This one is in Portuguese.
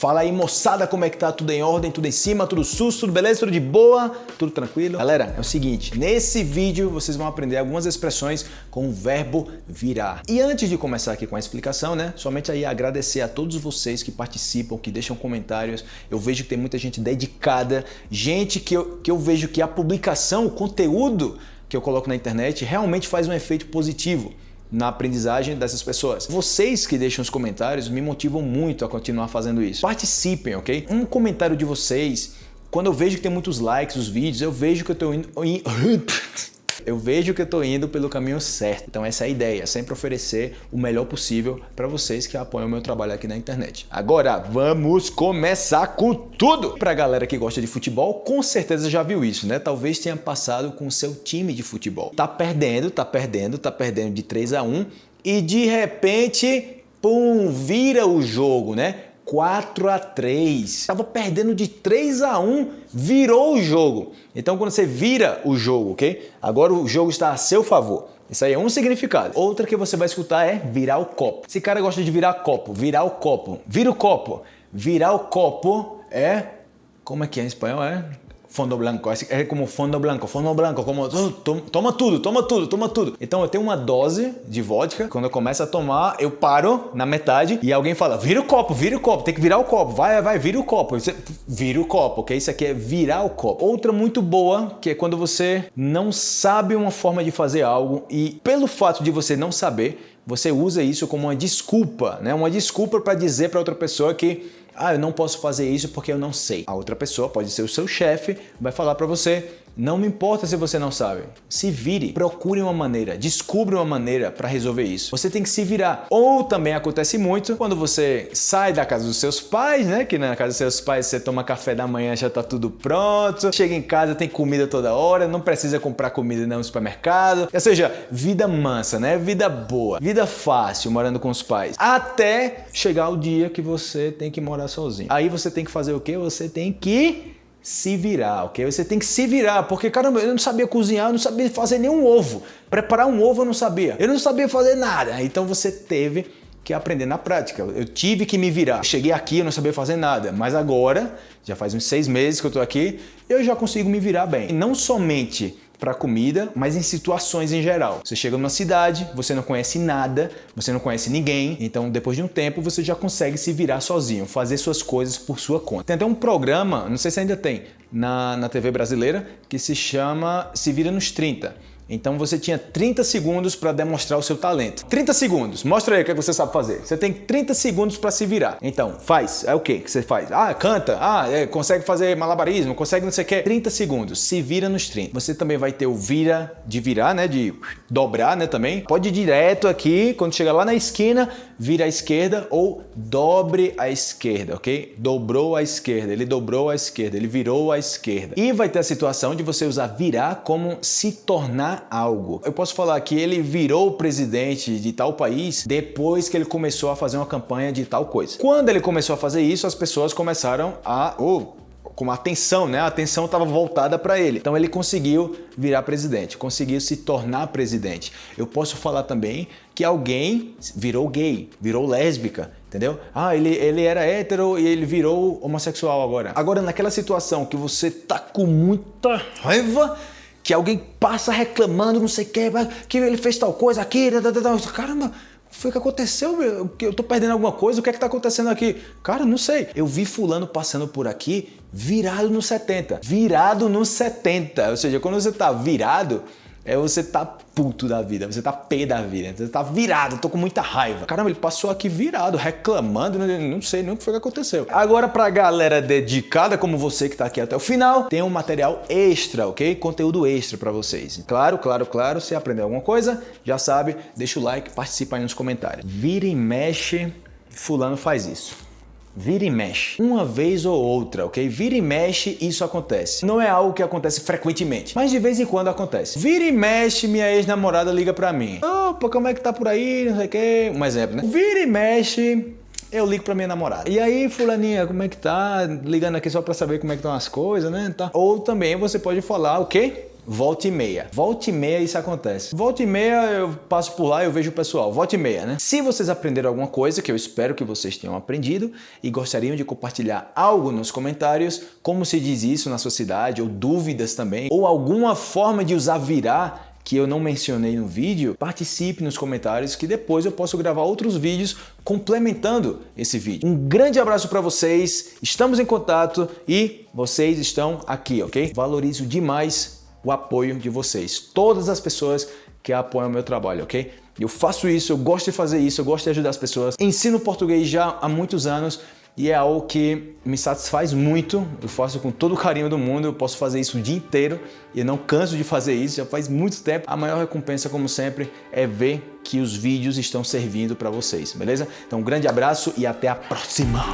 Fala aí moçada, como é que tá? Tudo em ordem, tudo em cima, tudo sus, tudo beleza, tudo de boa, tudo tranquilo? Galera, é o seguinte, nesse vídeo vocês vão aprender algumas expressões com o verbo virar. E antes de começar aqui com a explicação, né, somente aí agradecer a todos vocês que participam, que deixam comentários. Eu vejo que tem muita gente dedicada, gente que eu, que eu vejo que a publicação, o conteúdo que eu coloco na internet realmente faz um efeito positivo na aprendizagem dessas pessoas. Vocês que deixam os comentários me motivam muito a continuar fazendo isso. Participem, ok? Um comentário de vocês, quando eu vejo que tem muitos likes nos vídeos, eu vejo que eu estou indo... eu vejo que eu estou indo pelo caminho certo. Então essa é a ideia, sempre oferecer o melhor possível para vocês que apoiam o meu trabalho aqui na internet. Agora vamos começar com tudo! Para a galera que gosta de futebol, com certeza já viu isso, né? Talvez tenha passado com o seu time de futebol. Tá perdendo, tá perdendo, tá perdendo de 3 a 1 e de repente, pum, vira o jogo, né? 4 a 3. Estava perdendo de 3 a 1, virou o jogo. Então quando você vira o jogo, ok? Agora o jogo está a seu favor. Isso aí é um significado. Outra que você vai escutar é virar o copo. Esse cara gosta de virar copo, virar o copo. Vira o copo. Virar o copo é... Como é que é em espanhol? É fundo blanco, é como fundo blanco, fundo blanco, como oh, toma tudo, toma tudo, toma tudo. Então eu tenho uma dose de vodka, quando eu começo a tomar, eu paro na metade e alguém fala, vira o copo, vira o copo, tem que virar o copo, vai, vai, vira o copo. Você vira o copo, ok? Isso aqui é virar o copo. Outra muito boa, que é quando você não sabe uma forma de fazer algo e pelo fato de você não saber, você usa isso como uma desculpa, né? Uma desculpa para dizer para outra pessoa que ah, eu não posso fazer isso porque eu não sei. A outra pessoa pode ser o seu chefe, vai falar para você, não me importa se você não sabe. Se vire, procure uma maneira, descubra uma maneira para resolver isso. Você tem que se virar. Ou também acontece muito quando você sai da casa dos seus pais, né? Que na casa dos seus pais você toma café da manhã, já tá tudo pronto. Chega em casa, tem comida toda hora, não precisa comprar comida no supermercado. Ou seja, vida mansa, né? Vida boa, vida fácil morando com os pais. Até chegar o dia que você tem que morar sozinho. Aí você tem que fazer o quê? Você tem que se virar, ok? Você tem que se virar, porque caramba, eu não sabia cozinhar, eu não sabia fazer nenhum ovo. Preparar um ovo eu não sabia. Eu não sabia fazer nada. Então você teve que aprender na prática. Eu tive que me virar. Cheguei aqui, eu não sabia fazer nada, mas agora, já faz uns seis meses que eu tô aqui, eu já consigo me virar bem. E não somente para comida, mas em situações em geral. Você chega numa cidade, você não conhece nada, você não conhece ninguém, então depois de um tempo você já consegue se virar sozinho, fazer suas coisas por sua conta. Tem até um programa, não sei se ainda tem, na, na TV brasileira, que se chama Se Vira nos 30 então você tinha 30 segundos para demonstrar o seu talento. 30 segundos, mostra aí o que você sabe fazer. Você tem 30 segundos para se virar. Então, faz. É o que que você faz? Ah, canta. Ah, é, consegue fazer malabarismo, consegue não sei o que. 30 segundos, se vira nos 30. Você também vai ter o vira de virar, né? De dobrar, né? Também. Pode ir direto aqui, quando chegar lá na esquina, vira à esquerda ou dobre à esquerda, ok? Dobrou à esquerda, ele dobrou à esquerda, ele virou à esquerda. E vai ter a situação de você usar virar como se tornar algo. Eu posso falar que ele virou presidente de tal país depois que ele começou a fazer uma campanha de tal coisa. Quando ele começou a fazer isso, as pessoas começaram a... Oh, com a atenção, né? A atenção estava voltada para ele. Então ele conseguiu virar presidente, conseguiu se tornar presidente. Eu posso falar também que alguém virou gay, virou lésbica, entendeu? Ah, ele, ele era hétero e ele virou homossexual agora. Agora, naquela situação que você tá com muita raiva, que alguém passa reclamando, não sei o que, que ele fez tal coisa aqui, caramba, foi o que aconteceu? Eu tô perdendo alguma coisa? O que é que tá acontecendo aqui? Cara, não sei. Eu vi fulano passando por aqui virado no 70. Virado no 70. Ou seja, quando você tá virado, é você tá puto da vida, você tá pé da vida, você tá virado, tô com muita raiva. Caramba, ele passou aqui virado, reclamando, não sei nem o que foi que aconteceu. Agora pra galera dedicada como você que tá aqui até o final, tem um material extra, ok? Conteúdo extra pra vocês. Claro, claro, claro, se aprender alguma coisa, já sabe, deixa o like, participa aí nos comentários. Vira e mexe, fulano faz isso. Vira e mexe. Uma vez ou outra, ok? Vira e mexe, isso acontece. Não é algo que acontece frequentemente, mas de vez em quando acontece. Vira e mexe, minha ex-namorada liga pra mim. Opa, como é que tá por aí? Não sei o quê. Um exemplo, né? Vira e mexe, eu ligo pra minha namorada. E aí, fulaninha, como é que tá? Ligando aqui só pra saber como é que estão as coisas, né? Tá. Ou também você pode falar o quê? Volta e meia. Volta e meia isso acontece. Volta e meia eu passo por lá e eu vejo o pessoal. Volta e meia, né? Se vocês aprenderam alguma coisa, que eu espero que vocês tenham aprendido e gostariam de compartilhar algo nos comentários, como se diz isso na sua cidade, ou dúvidas também, ou alguma forma de usar virar que eu não mencionei no vídeo, participe nos comentários que depois eu posso gravar outros vídeos complementando esse vídeo. Um grande abraço para vocês, estamos em contato e vocês estão aqui, ok? Valorizo demais o apoio de vocês, todas as pessoas que apoiam o meu trabalho, ok? Eu faço isso, eu gosto de fazer isso, eu gosto de ajudar as pessoas. Ensino português já há muitos anos e é algo que me satisfaz muito, eu faço com todo o carinho do mundo, eu posso fazer isso o dia inteiro e não canso de fazer isso, já faz muito tempo. A maior recompensa, como sempre, é ver que os vídeos estão servindo para vocês, beleza? Então um grande abraço e até a próxima!